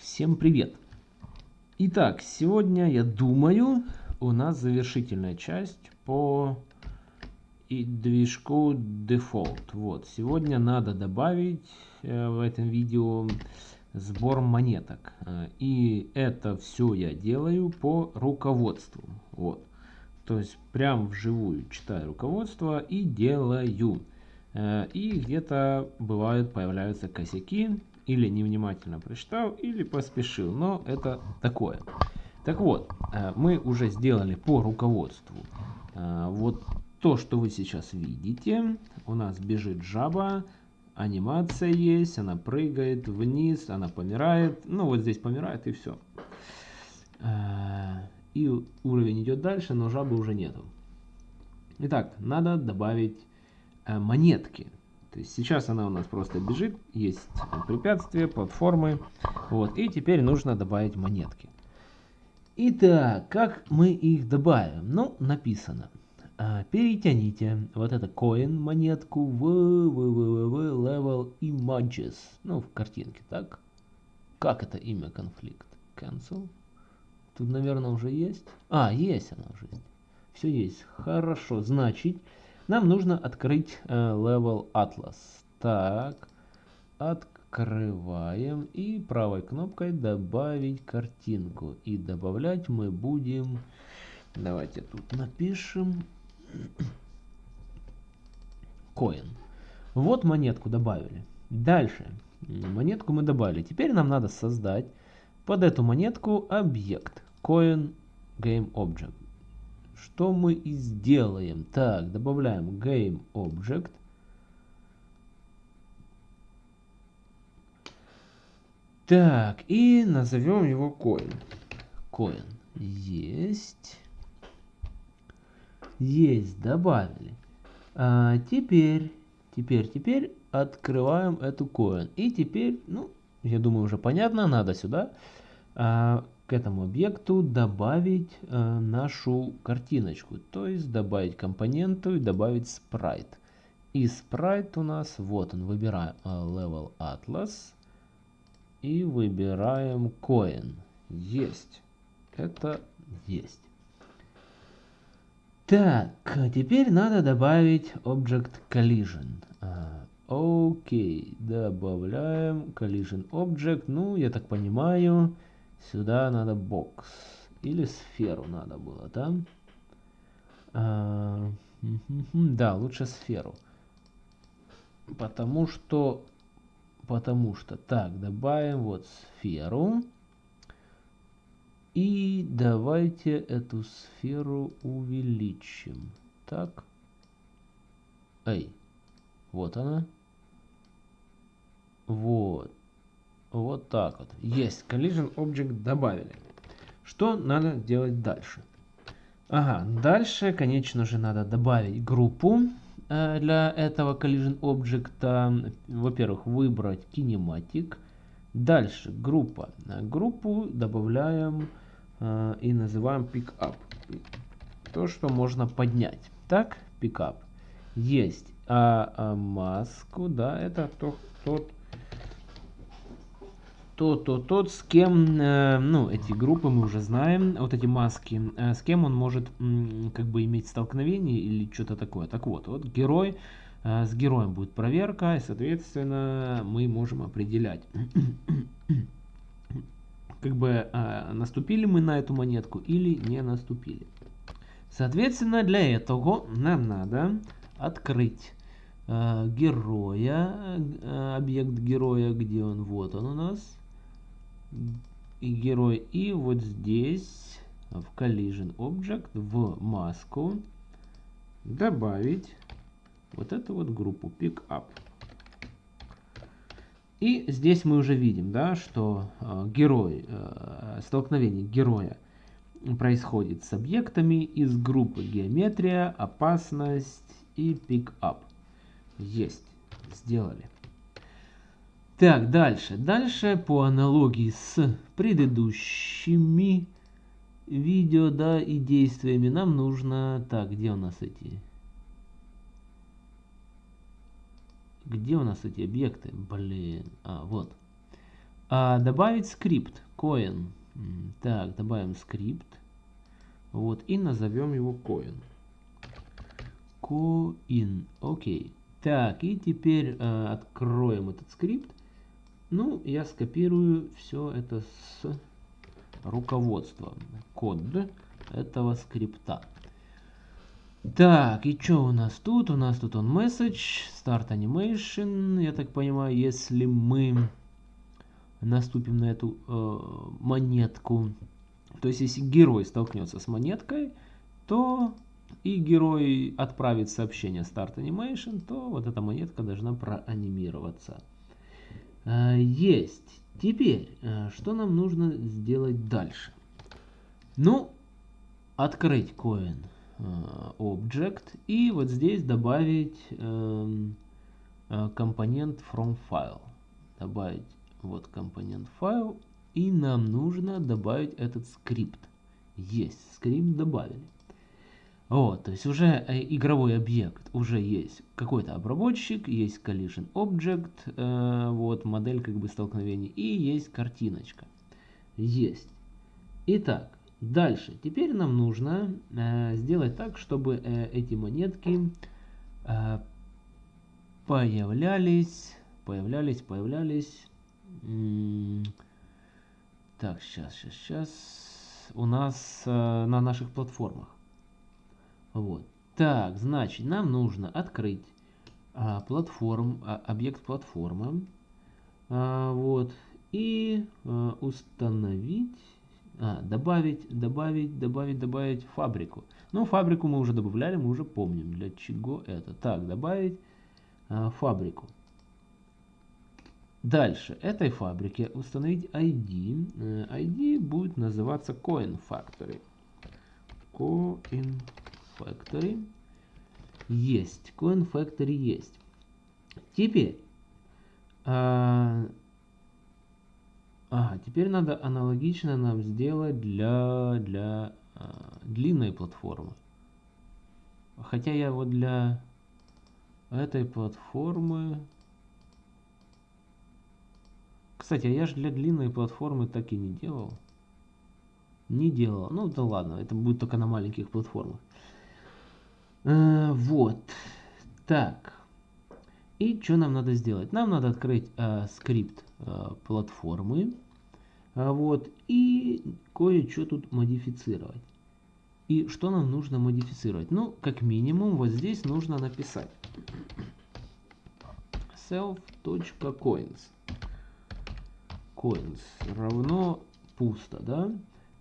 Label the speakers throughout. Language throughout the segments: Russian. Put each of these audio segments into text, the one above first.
Speaker 1: Всем привет! Итак, сегодня, я думаю, у нас завершительная часть по и движку Default. Вот, сегодня надо добавить э, в этом видео сбор монеток. Э, и это все я делаю по руководству. Вот. То есть прям вживую читаю руководство и делаю. Э, и где-то бывают появляются косяки. Или невнимательно прочитал, или поспешил. Но это такое. Так вот, э, мы уже сделали по руководству. Вот то, что вы сейчас видите. У нас бежит жаба анимация есть, она прыгает вниз, она помирает. Ну, вот здесь помирает и все. Э, и уровень идет дальше, но жабы уже нету. Итак, надо добавить э, монетки. Есть сейчас она у нас просто бежит, есть препятствия, платформы. Вот, и теперь нужно добавить монетки. Итак, как мы их добавим? Ну, написано. А, перетяните вот это coin монетку в www level images. Ну, в картинке, так? Как это имя конфликт? Cancel. Тут, наверное, уже есть. А, есть она уже. Все есть. Хорошо. Значит, нам нужно открыть э, level atlas. Так. Открываем. И правой кнопкой добавить картинку. И добавлять мы будем... Давайте тут напишем Коин. Вот монетку добавили. Дальше. Монетку мы добавили. Теперь нам надо создать под эту монетку объект. Coin Game Object. Что мы и сделаем. Так, добавляем Game Object. Так, и назовем его coin. Coin. Есть. Есть, добавили. А, теперь, теперь, теперь открываем эту coin. И теперь, ну, я думаю, уже понятно, надо сюда а, к этому объекту добавить а, нашу картиночку. То есть добавить компоненту и добавить спрайт. И спрайт у нас, вот он, выбираем а, Level Atlas. И выбираем Coin. Есть. Это есть. Так, теперь надо добавить Object Collision. А, окей, добавляем Collision Object. Ну, я так понимаю, сюда надо бокс. Или сферу надо было, да? А, да, лучше сферу. Потому что... Потому что... Так, добавим вот сферу. И давайте эту сферу увеличим. Так. Эй. Вот она. Вот. Вот так вот. Есть. Collision Object добавили. Что надо делать дальше? Ага, дальше, конечно же, надо добавить группу э, для этого Collision Object. Во-первых, выбрать Kinematic. Дальше, группа. Группу добавляем э, и называем pickup. То, что можно поднять. Так, pickup. Есть. А, а маску, да, это то, тот, то, то, тот, с кем, э, ну, эти группы мы уже знаем, вот эти маски, э, с кем он может, м, как бы, иметь столкновение или что-то такое. Так вот, вот герой, э, с героем будет проверка, и, соответственно, мы можем определять как бы э, наступили мы на эту монетку или не наступили. Соответственно, для этого нам надо открыть э, героя, э, объект героя, где он, вот он у нас, и герой, и вот здесь в collision object в маску добавить вот эту вот группу pickup. И здесь мы уже видим, да, что э, герой, э, столкновение героя происходит с объектами из группы геометрия, опасность и пикап. Есть, сделали. Так, дальше. Дальше по аналогии с предыдущими видео, да, и действиями нам нужно... Так, где у нас эти Где у нас эти объекты? Блин. А, вот. А, добавить скрипт, coin. Так, добавим скрипт. Вот, и назовем его coin. Coin, окей. Так, и теперь э, откроем этот скрипт. Ну, я скопирую все это с руководства. Код этого скрипта. Так, и что у нас тут? У нас тут он message, start animation. Я так понимаю, если мы наступим на эту э, монетку, то есть если герой столкнется с монеткой, то и герой отправит сообщение start animation, то вот эта монетка должна проанимироваться. Э, есть. Теперь, э, что нам нужно сделать дальше? Ну, открыть coin Э, object и вот здесь добавить эм, компонент from file. Добавить вот компонент file и нам нужно добавить этот скрипт. Есть, скрипт добавили. Вот, то есть уже э, игровой объект, уже есть какой-то обработчик, есть collision object, э, вот модель как бы столкновений и есть картиночка. Есть. Итак, Дальше. Теперь нам нужно э, сделать так, чтобы э, эти монетки э, появлялись, появлялись, появлялись. так, сейчас, сейчас, сейчас. У нас э, на наших платформах. Вот. Так, значит, нам нужно открыть э, платформ, э, объект платформы. Э, вот. И э, установить а, добавить, добавить, добавить, добавить фабрику. Ну, фабрику мы уже добавляли, мы уже помним, для чего это. Так, добавить а, фабрику. Дальше, этой фабрике установить ID. ID э, будет называться Coin Factory. Factory. Есть. Coin Factory есть. Теперь, а, Ага, теперь надо аналогично нам сделать для, для э, длинной платформы. Хотя я вот для этой платформы... Кстати, а я же для длинной платформы так и не делал. Не делал. Ну да ладно, это будет только на маленьких платформах. Э, вот. Так. И что нам надо сделать? Нам надо открыть э, скрипт Э, платформы. А вот, и кое-что тут модифицировать. И что нам нужно модифицировать? Ну, как минимум, вот здесь нужно написать self.coins coins равно пусто, да?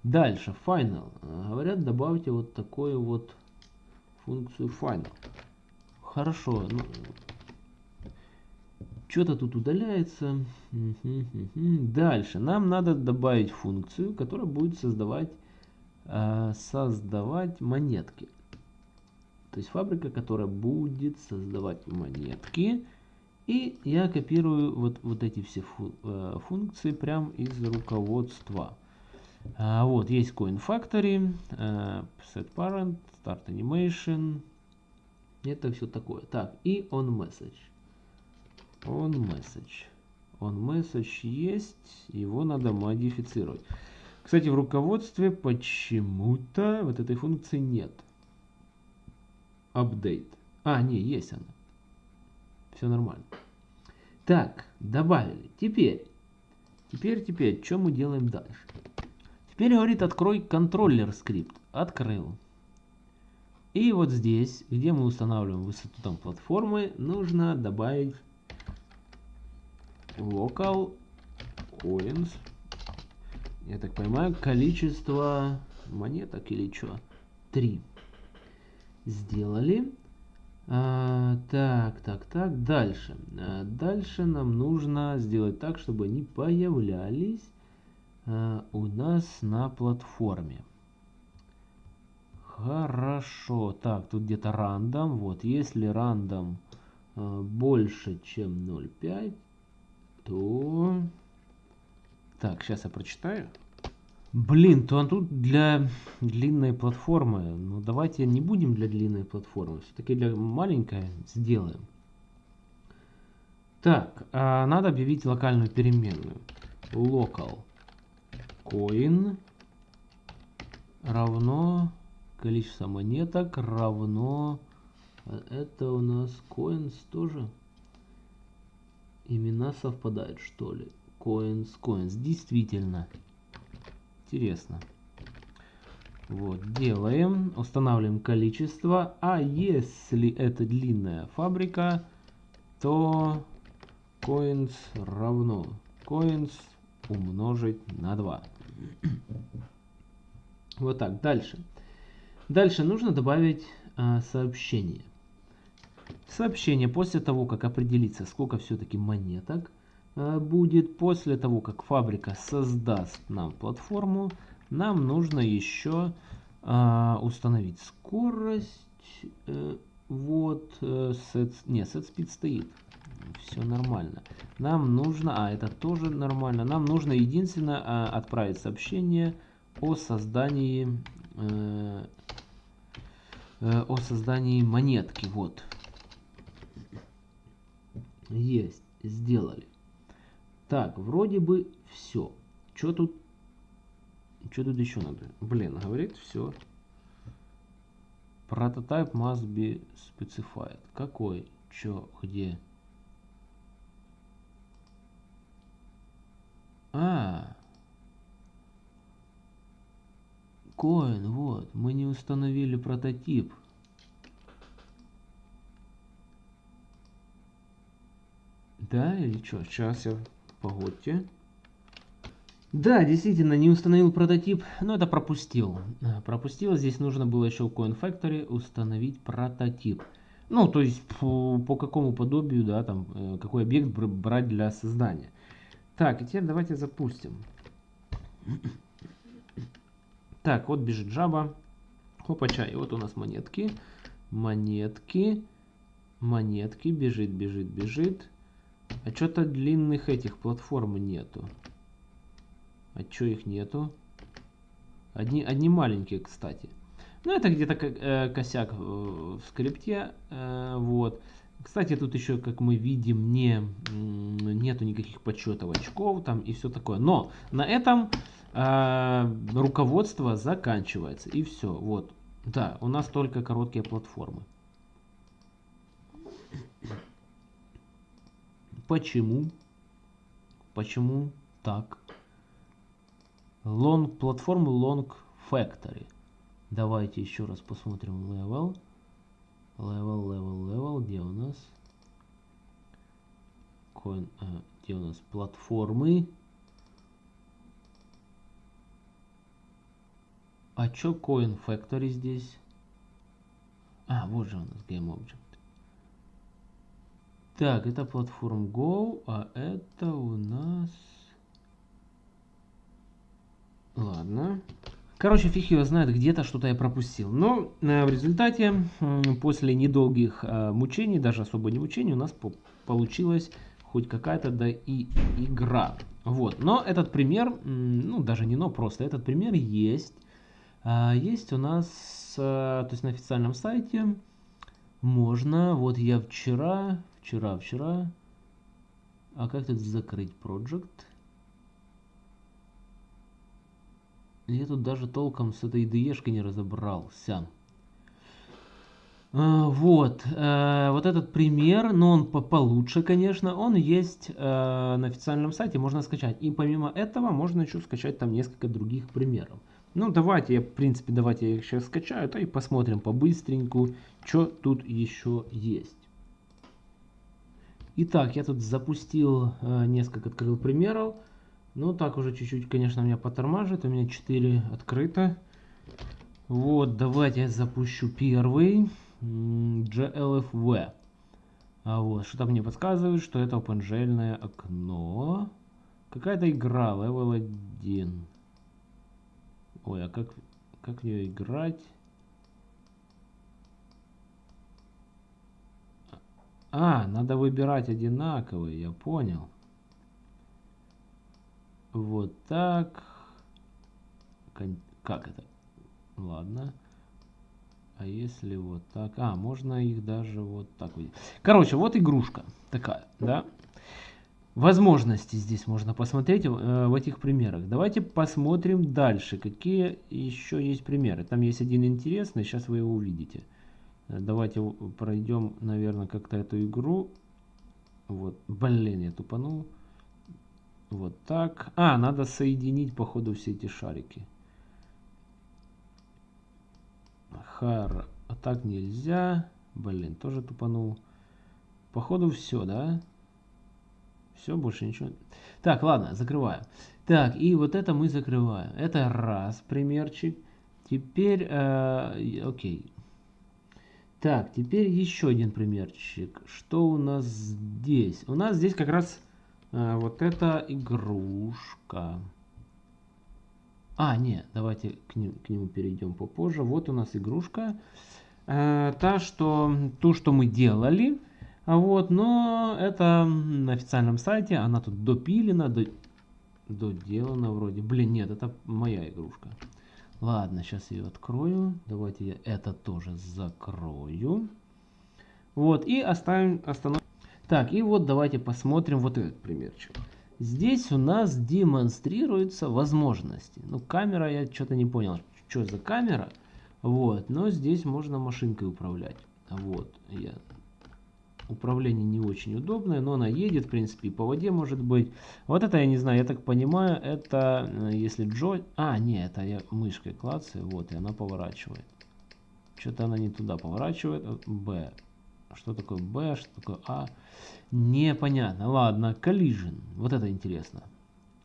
Speaker 1: Дальше, final. Говорят, добавьте вот такую вот функцию final. Хорошо, ну, что-то тут удаляется. Дальше. Нам надо добавить функцию, которая будет создавать, э, создавать монетки. То есть фабрика, которая будет создавать монетки. И я копирую вот, вот эти все э, функции прямо из руководства. А, вот, есть Coin Factory, э, Set Parent, Start Animation. Это все такое. Так, и On Message on message. On message есть, его надо модифицировать. Кстати, в руководстве почему-то вот этой функции нет. Update. А, не, есть она. Все нормально. Так, добавили. Теперь, теперь, теперь, что мы делаем дальше? Теперь говорит, открой контроллер скрипт. Открыл. И вот здесь, где мы устанавливаем высоту там платформы, нужно добавить local coins. Я так понимаю, количество монеток или что? Три. Сделали. А, так, так, так. Дальше. А, дальше нам нужно сделать так, чтобы они появлялись у нас на платформе. Хорошо. Так, тут где-то рандом. Вот, если рандом а, больше, чем 0,5, то... Так, сейчас я прочитаю. Блин, то он тут для длинной платформы. Ну, давайте не будем для длинной платформы. Все-таки для маленькой сделаем. Так, а надо объявить локальную переменную. local coin равно количество монеток равно а это у нас coins тоже. Имена совпадают что ли? Coins coins действительно. Интересно. Вот делаем устанавливаем количество. А если это длинная фабрика то coins равно. Coins умножить на 2 вот так дальше. Дальше нужно добавить а, сообщение. Сообщение. После того как определится сколько все-таки монеток а, будет после того как фабрика создаст нам платформу нам нужно еще а, установить скорость э, вот э, set, не set speed стоит все нормально. Нам нужно, а это тоже нормально, нам нужно единственное а, отправить сообщение о создании, э, э, о создании монетки. Вот. Есть, сделали. Так, вроде бы все. Что тут, что тут еще надо? Блин, говорит все. Prototype must be specified. Какой? Чё? Где? А. Коин, вот. Мы не установили прототип. Да, или что? Сейчас я... Погодьте. Да, действительно, не установил прототип, но это пропустил. А, пропустил, здесь нужно было еще в Coin Factory установить прототип. Ну, то есть по, по какому подобию, да, там, э, какой объект брать для создания. Так, и теперь давайте запустим. Так, вот бежит жаба. Хопача, и вот у нас монетки. Монетки. Монетки. Бежит, бежит, бежит. А что-то длинных этих платформ нету. А что их нету? Одни, одни маленькие, кстати. Ну, это где-то э, косяк в скрипте. Э, вот. Кстати, тут еще, как мы видим, не, нету никаких подсчетов очков там и все такое. Но на этом э, руководство заканчивается. И все. Вот. Да, у нас только короткие платформы. Почему? Почему так? Long, платформы Long Factory. Давайте еще раз посмотрим level. Level, level, level. Где у нас? Coin, а, где у нас платформы? А чё Coin Factory здесь? А, вот же у нас Game Object. Так, это платформ Go, а это у нас... Ладно. Короче, фиг его знает, где-то что-то я пропустил. Но э, в результате, после недолгих э, мучений, даже особо не мучений, у нас по получилась хоть какая-то да и игра. Вот. Но этот пример, ну даже не но, просто этот пример есть. Э, есть у нас, э, то есть на официальном сайте можно, вот я вчера, вчера, вчера, а как тут закрыть project? Я тут даже толком с этой IDE не разобрался. А, вот, э, вот этот пример, но он по получше, конечно, он есть э, на официальном сайте, можно скачать. И помимо этого можно еще скачать там несколько других примеров. Ну, давайте, я, в принципе, давайте я их сейчас скачаю, то и посмотрим по-быстреньку, что тут еще есть. Итак, я тут запустил э, несколько, открыл примеров. Ну, так уже чуть-чуть, конечно, меня потормаживает. У меня 4 открыто. Вот, давайте я запущу первый. GLFV. А вот, что-то мне подсказывает, что это OpenGL окно. Какая-то игра, level 1. Ой, а как, как в нее играть? А, надо выбирать одинаковые, я понял. Вот так. Как это? Ладно. А если вот так? А, можно их даже вот так вот. Короче, вот игрушка такая, да? возможности здесь можно посмотреть э, в этих примерах. Давайте посмотрим дальше, какие еще есть примеры. Там есть один интересный, сейчас вы его увидите. Э, давайте пройдем, наверное, как-то эту игру. Вот, блин, я тупанул. Вот так. А, надо соединить, походу, все эти шарики. Хар. А так нельзя. Блин, тоже тупанул. Походу все, да? Все, больше ничего. Так, ладно, закрываем. Так, и вот это мы закрываем. Это раз примерчик. Теперь, э, окей. Так, теперь еще один примерчик. Что у нас здесь? У нас здесь как раз вот эта игрушка. А, нет, давайте к, ним, к нему перейдем попозже. Вот у нас игрушка. Э, та, что, ту, что мы делали. А вот, но это на официальном сайте, она тут допилена, до, доделана вроде. Блин, нет, это моя игрушка. Ладно, сейчас ее открою. Давайте я это тоже закрою. Вот, и оставим, остановим. Так, и вот давайте посмотрим вот этот примерчик. Здесь у нас демонстрируются возможности. Ну, камера, я что-то не понял, что за камера. Вот, но здесь можно машинкой управлять. Вот, я управление не очень удобное, но она едет, в принципе, и по воде может быть. Вот это я не знаю, я так понимаю, это э, если Джо... А, не, это я мышкой клацаю, вот, и она поворачивает. Что-то она не туда поворачивает. Б. Что такое Б, что такое А? Непонятно. Ладно, collision. Вот это интересно.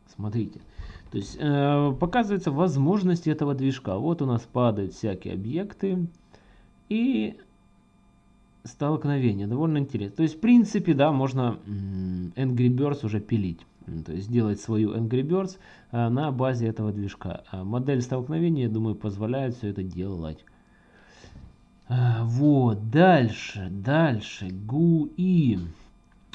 Speaker 1: Смотрите. То есть э, показывается возможности этого движка. Вот у нас падают всякие объекты. И столкновение. Довольно интересно. То есть, в принципе, да, можно Angry Birds уже пилить. То есть, сделать свою Angry Birds а, на базе этого движка. А модель столкновения, я думаю, позволяет все это делать. А, вот, дальше, дальше, GUI.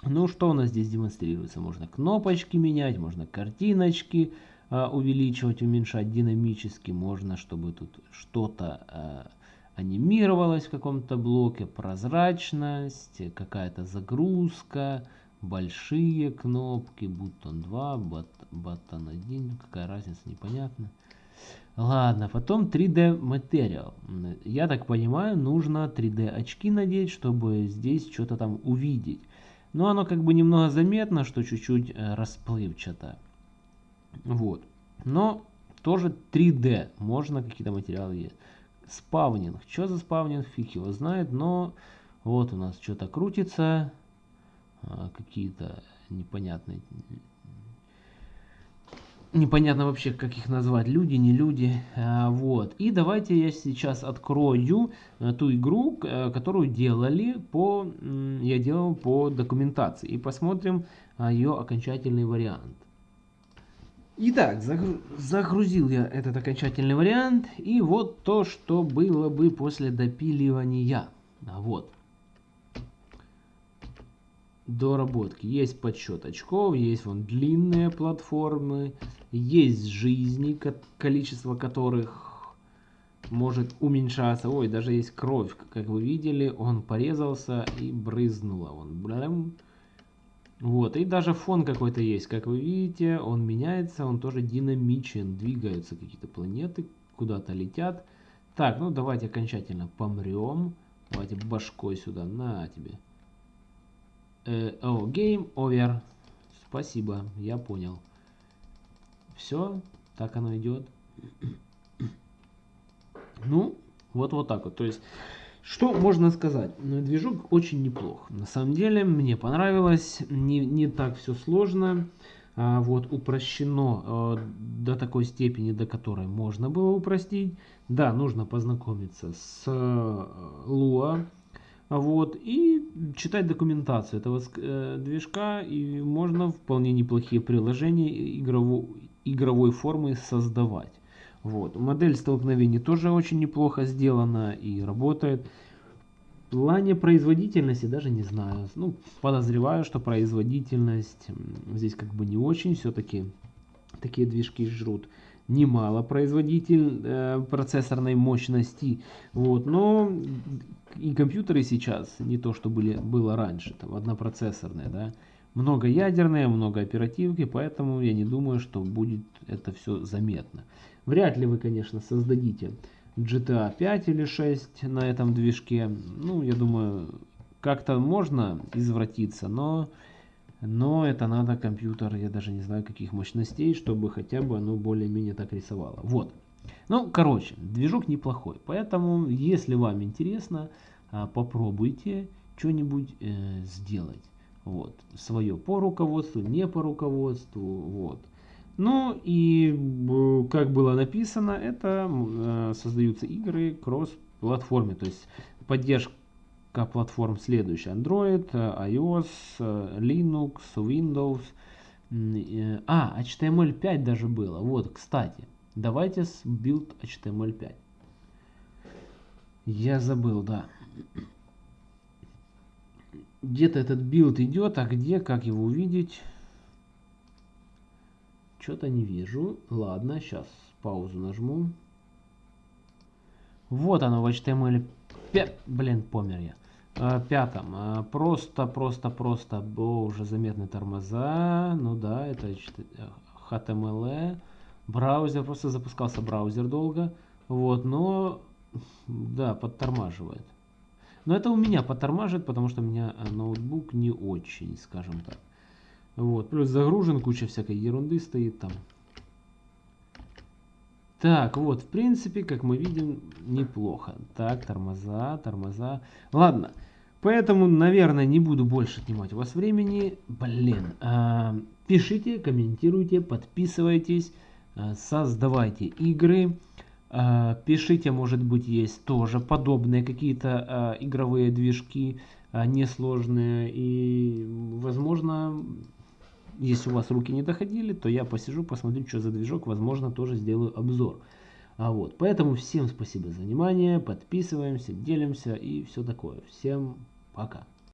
Speaker 1: Ну, что у нас здесь демонстрируется? Можно кнопочки менять, можно картиночки увеличивать, уменьшать динамически. Можно, чтобы тут что-то анимировалось в каком-то блоке, прозрачность, какая-то загрузка, большие кнопки, бутон 2, бутон 1, какая разница, непонятно. Ладно, потом 3D Material. Я так понимаю, нужно 3D очки надеть, чтобы здесь что-то там увидеть. Но оно как бы немного заметно, что чуть-чуть э, расплывчато. Вот. Но тоже 3D. Можно какие-то материалы есть спавнинг. Что за спавнинг, фиг его знает, но вот у нас что-то крутится, а, какие-то непонятные, непонятно вообще, как их назвать, люди, не люди, а, вот. И давайте я сейчас открою э, ту игру, э, которую делали по, я делал по документации, и посмотрим ее окончательный вариант. Итак, загрузил я этот окончательный вариант. И вот то, что было бы после допиливания. Вот. Доработки. Есть подсчет очков, есть вон длинные платформы, есть жизни, количество которых может уменьшаться. Ой, даже есть кровь, как вы видели, он порезался и брызнула. Он, блям, вот, и даже фон какой-то есть, как вы видите, он меняется, он тоже динамичен, двигаются какие-то планеты, куда-то летят. Так, ну давайте окончательно помрем. Давайте башкой сюда, на тебе. Э, о, game over. Спасибо, я понял. Все, так оно идет. Ну, вот вот так вот. То есть что можно сказать? Ну, движок очень неплох. На самом деле мне понравилось, не, не так все сложно. А, вот упрощено а, до такой степени, до которой можно было упростить. Да, нужно познакомиться с а, Lua. Вот, и читать документацию этого э, движка, и можно вполне неплохие приложения игровой, игровой формы создавать. Вот. Модель столкновений тоже очень неплохо сделана и работает. В плане производительности даже не знаю. Ну, подозреваю, что производительность здесь как бы не очень. Все-таки такие движки жрут немало производитель э, процессорной мощности. Вот, но и компьютеры сейчас не то, что были, было раньше, там однопроцессорные, да. много ядерные, много оперативки, поэтому я не думаю, что будет это все заметно. Вряд ли вы, конечно, создадите GTA 5 или 6 на этом движке. Ну, я думаю, как-то можно извратиться, но, но это надо компьютер, я даже не знаю каких мощностей, чтобы хотя бы оно более-менее так рисовало. Вот. Ну, короче, движок неплохой. Поэтому, если вам интересно, а, попробуйте что-нибудь э, сделать. Вот. Свое по руководству, не по руководству. Вот. Ну и, как было написано, это э, создаются игры кросс-платформе. То есть поддержка платформ следующая. Android, э, iOS, э, Linux, Windows. А, HTML5 даже было. Вот, кстати. Давайте с build HTML5. Я забыл, да. Где-то этот build идет, а где, как его увидеть? Что-то не вижу. Ладно, сейчас паузу нажму. Вот оно в HTML. 5. Блин, помер я. А, пятом. А, просто, просто, просто. О, уже заметны тормоза. Ну да, это HTML. Браузер, просто запускался браузер долго. Вот, но, да, подтормаживает. Но это у меня подтормаживает, потому что у меня э, ноутбук не очень, скажем так. Вот, плюс загружен, куча всякой ерунды стоит там. Так, вот, в принципе, как мы видим, неплохо. Так, тормоза, тормоза. Ладно, поэтому, наверное, не буду больше отнимать у вас времени. Блин, э, пишите, комментируйте, подписывайтесь. Э, создавайте игры, э, пишите, может быть, есть тоже подобные какие-то э, игровые движки, несложные, и, возможно, если у вас руки не доходили, то я посижу, посмотрю, что за движок, возможно, тоже сделаю обзор. А вот, поэтому всем спасибо за внимание, подписываемся, делимся и все такое. Всем пока.